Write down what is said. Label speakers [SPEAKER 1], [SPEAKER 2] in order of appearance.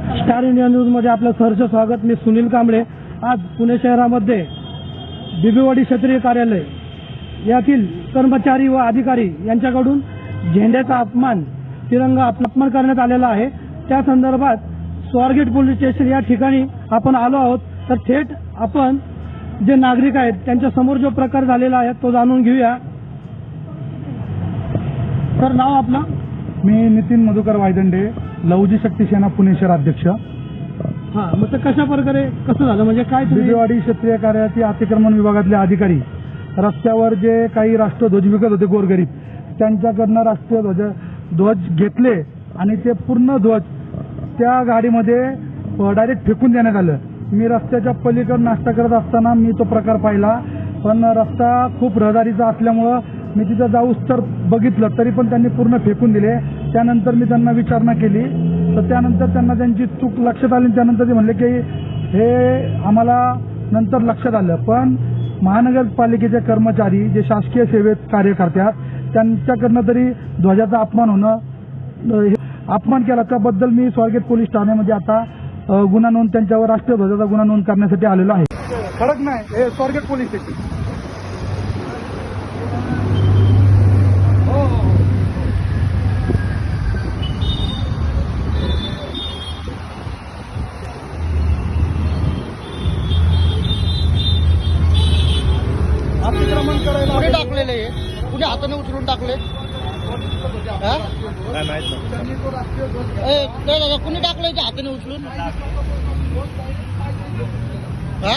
[SPEAKER 1] Star India न्यूजमध्ये आपलं सहर्ष स्वागत. मी सुनील कांबळे. आज पुणे शहरामध्ये बिबीवाडी क्षेत्रीय कार्यालय यातील कर्मचारी व अधिकारी यांच्याकडून झेंड्याचा अपमान तिरंगा अपमान करण्यात आलेला आहे. त्या संदर्भात स्वारगेट पोलीस स्टेशन या ठिकाणी आपण आलो आहोत. तर थेट आपण जे नागरिक आहेत त्यांच्यासमोर जो प्रकार झालेला आहे तो जाणून घेऊया. तर नाव आपलं?
[SPEAKER 2] मी नितीन मधुकर वायदंडे लवजी शक्ती सेना पुणे शहर अध्यक्ष.
[SPEAKER 1] हा मग ते कशा प्रकारे कसं झालं? म्हणजे काय तुम्ही
[SPEAKER 2] क्षेत्रीय कार्यालयातील अतिक्रमण विभागातले अधिकारी रस्त्यावर जे काही राष्ट्रध्वज विकत होते गोरगरीब त्यांच्याकडनं राष्ट्रीय ध्वज ध्वज घेतले आणि ते पूर्ण ध्वज त्या गाडीमध्ये डायरेक्ट फेकून देण्यात आलं. मी रस्त्याच्या पलीकडे नाश्ता करत असताना मी तो प्रकार पाहिला पण रस्ता खूप रहदारीचा असल्यामुळं मी तिथं जाऊस तर बघितलं तरी पण त्यांनी पूर्ण फेकून दिले. त्यानंतर मी त्यांना विचारणा केली. तर त्यानंतर त्यांना त्यांची चूक लक्षात आली त्यानंतर ते म्हणले की हे आम्हाला नंतर लक्षात आलं. पण महानगरपालिकेचे कर्मचारी जे शासकीय सेवेत कार्य करतात त्यांच्याकडनं तरी ध्वजाचा अपमान होणं अपमान केला. त्याबद्दल मी स्वारगेट पोलीस ठाण्यामध्ये आता गुन्हा नोंद त्यांच्यावर राष्ट्रीय ध्वजाचा गुन्हा नोंद करण्यासाठी आलेलो आहे. खडक नाही हे स्वारगेट पोलीस स्टेशन कुठे
[SPEAKER 3] कुणी टाकलेले हे? कुणी हाताने उचलून टाकले? ते दादा कुणी टाकले ते हाताने उचलून? हा?